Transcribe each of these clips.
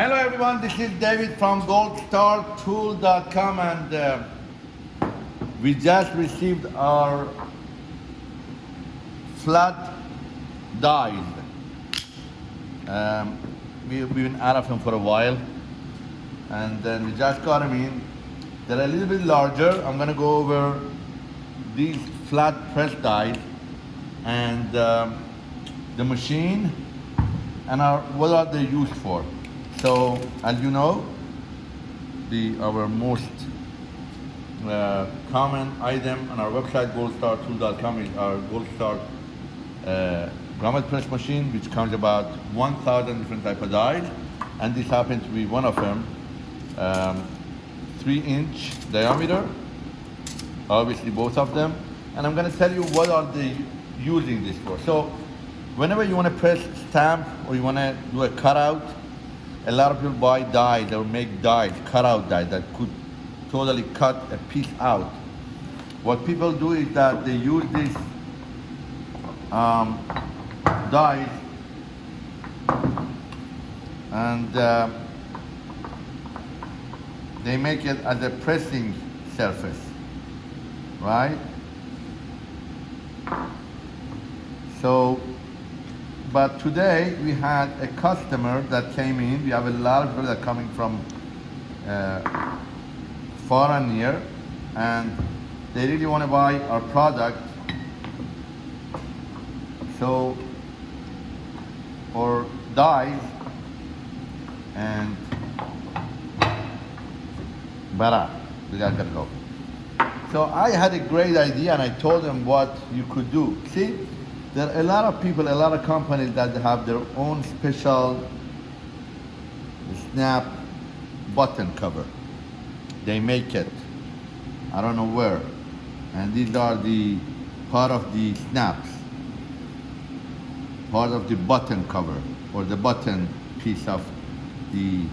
Hello everyone, this is David from goldstartool.com and uh, we just received our flat dies. Um, we, we've been out of them for a while and then we just got them in. They're a little bit larger. I'm gonna go over these flat press dies and um, the machine and our, what are they used for. So, as you know, the our most uh, common item on our website goldstartool.com is our goldstar uh, grommet press machine, which comes about 1,000 different type of dies, and this happens to be one of them. Um, three inch diameter, obviously both of them, and I'm going to tell you what are they using this for. So, whenever you want to press stamp or you want to do a cutout a lot of people buy die, they will make dies, cut out die that could totally cut a piece out. What people do is that they use this um, dies and uh, they make it as a pressing surface, right? So but today we had a customer that came in. We have a lot of people that coming from uh, far and near, and they really want to buy our product. So, or dies and bara, we gotta go. So I had a great idea and I told them what you could do. See, there are a lot of people, a lot of companies that have their own special snap button cover. They make it. I don't know where. And these are the part of the snaps. Part of the button cover or the button piece of the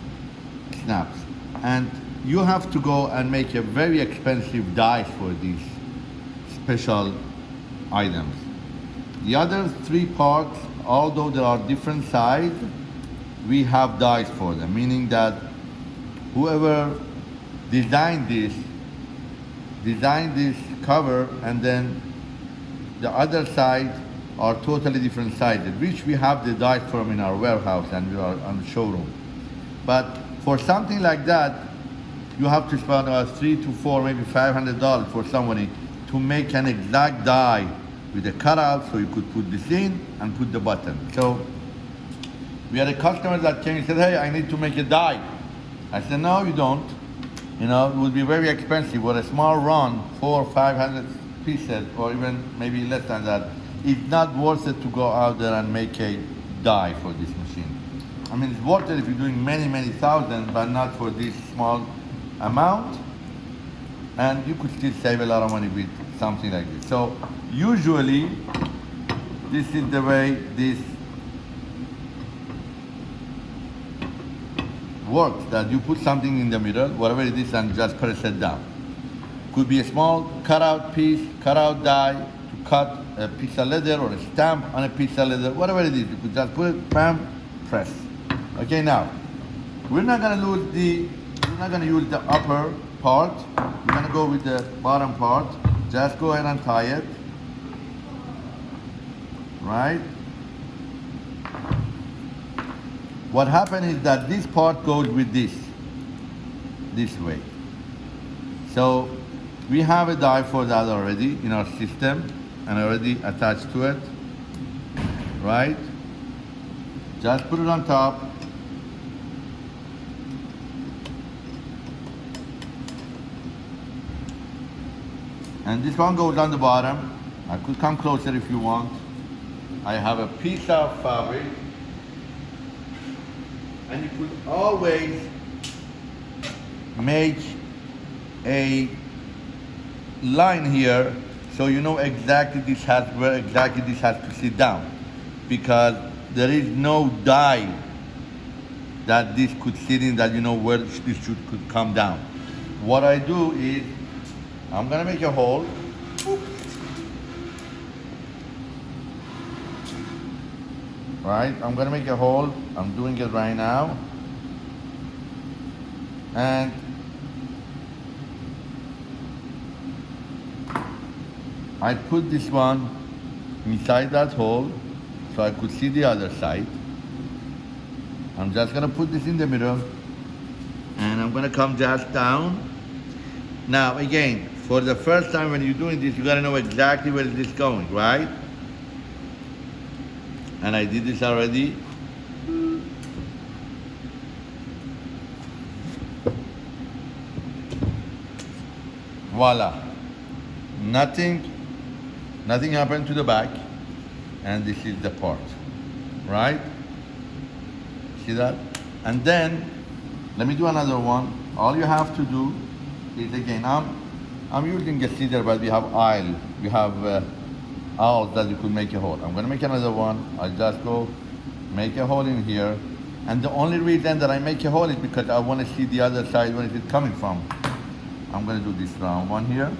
snaps. And you have to go and make a very expensive die for these special items. The other three parts, although there are different sizes, we have dies for them, meaning that whoever designed this, designed this cover and then the other side are totally different sizes, which we have the dies from in our warehouse and we are on showroom. But for something like that, you have to spend about three to four, maybe $500 for somebody to make an exact die with a cutout so you could put this in and put the button. So we had a customer that came and said, hey, I need to make a die. I said, no, you don't. You know, it would be very expensive. With a small run, four or 500 pieces, or even maybe less than that, it's not worth it to go out there and make a die for this machine. I mean, it's worth it if you're doing many, many thousands, but not for this small amount. And you could still save a lot of money with something like this. So usually this is the way this works that you put something in the middle whatever it is and just press it down. Could be a small cutout piece cutout die to cut a piece of leather or a stamp on a piece of leather whatever it is you could just put it bam press. Okay now we're not to lose the we're not to use the upper part. We're to go with the bottom part just go ahead and tie it right? What happened is that this part goes with this, this way. So we have a die for that already in our system and already attached to it, right? Just put it on top. And this one goes on the bottom. I could come closer if you want. I have a piece of fabric and you could always make a line here so you know exactly this has where exactly this has to sit down because there is no die that this could sit in that you know where this should could come down. What I do is I'm gonna make a hole right? I'm gonna make a hole. I'm doing it right now. and I put this one inside that hole so I could see the other side. I'm just gonna put this in the middle and I'm gonna come just down. Now again, for the first time when you're doing this, you gotta know exactly where this is going, right? And I did this already. Voila. Nothing, nothing happened to the back. And this is the part, right? See that? And then, let me do another one. All you have to do is again, I'm, I'm using a scissor, but we have aisle. We have uh, that you could make a hole. I'm gonna make another one. I just go make a hole in here. And the only reason that I make a hole is because I wanna see the other side where it is coming from. I'm gonna do this round one here.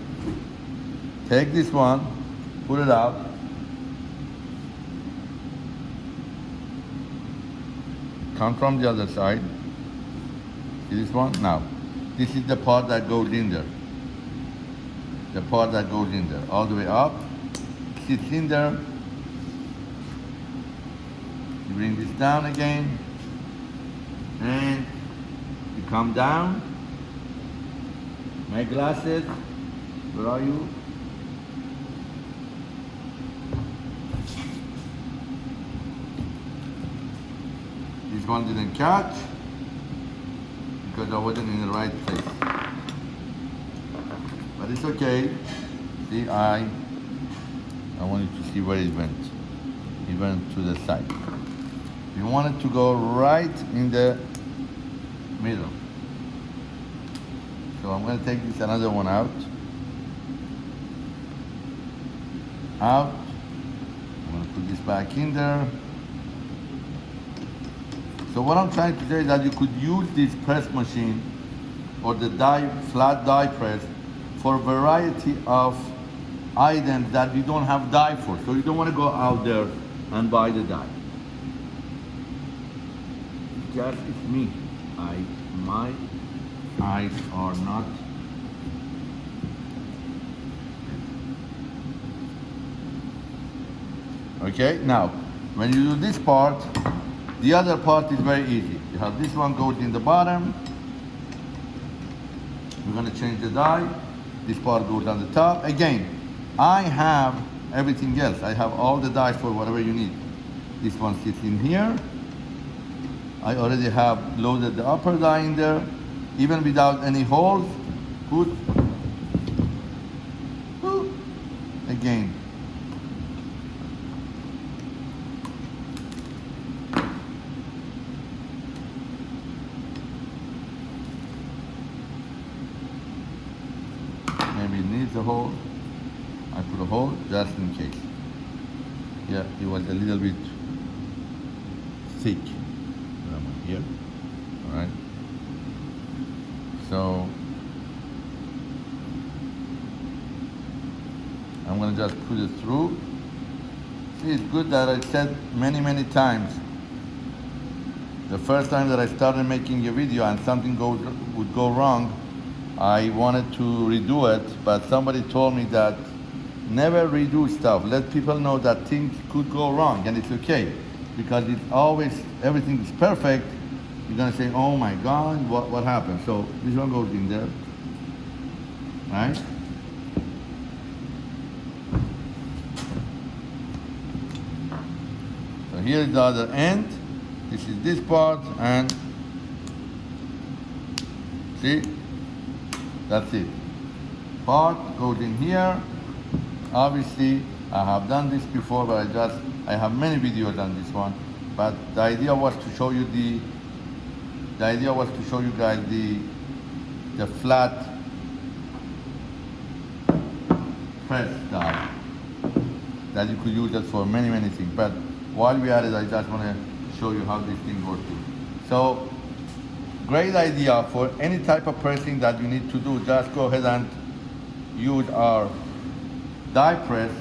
Take this one, put it out. Come from the other side. See this one? Now, this is the part that goes in there. The part that goes in there, all the way up, sits in there. You bring this down again, and you come down. My glasses, where are you? This one didn't catch because I wasn't in the right place. But it's okay. See, I, I wanted to see where it went. It went to the side. You want it to go right in the middle. So I'm going to take this another one out. Out. I'm going to put this back in there. So what I'm trying to say is that you could use this press machine or the die, flat die press for variety of items that you don't have die for. So you don't want to go out there and buy the die. Just it's me. I my eyes are not okay now when you do this part the other part is very easy you have this one goes in the bottom we're going to change the die this part goes on the top again I have everything else I have all the dies for whatever you need this one sits in here I already have loaded the upper die in there even without any holes. Good. Again. A hole. I put a hole just in case. Yeah, it was a little bit thick. Here, all right. So I'm gonna just put it through. See, it's good that I said many, many times. The first time that I started making a video and something goes, would go wrong, I wanted to redo it, but somebody told me that never redo stuff. Let people know that things could go wrong and it's okay. Because it's always, everything is perfect, you're gonna say, oh my God, what, what happened? So this one goes in there, right? So here is the other end. This is this part and see, that's it. Part goes in here. Obviously, I have done this before, but I just, I have many videos on this one. But the idea was to show you the the idea was to show you guys the the flat press die that you could use it for many many things but while we are at it I just want to show you how this thing works so great idea for any type of pressing that you need to do. Just go ahead and use our die press.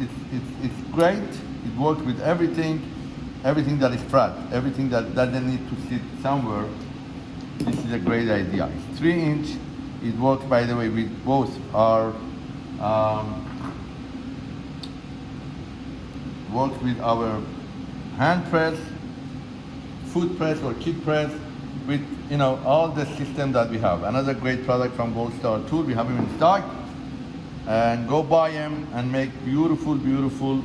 It's, it's, it's great. It works with everything everything that is flat, everything that doesn't need to sit somewhere, this is a great idea. It's three inch. It works, by the way, with both our um, works with our hand press, foot press or kid press, with you know all the system that we have. Another great product from Gold Star Tool. We have them in stock, and go buy them and make beautiful, beautiful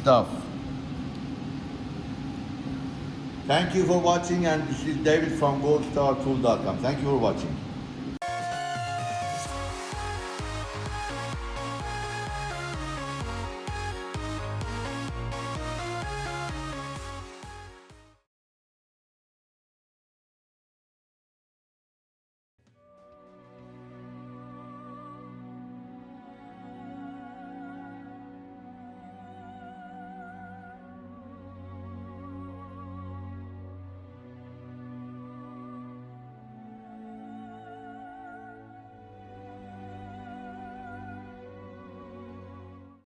stuff. Thank you for watching, and this is David from goldstartool.com. Thank you for watching.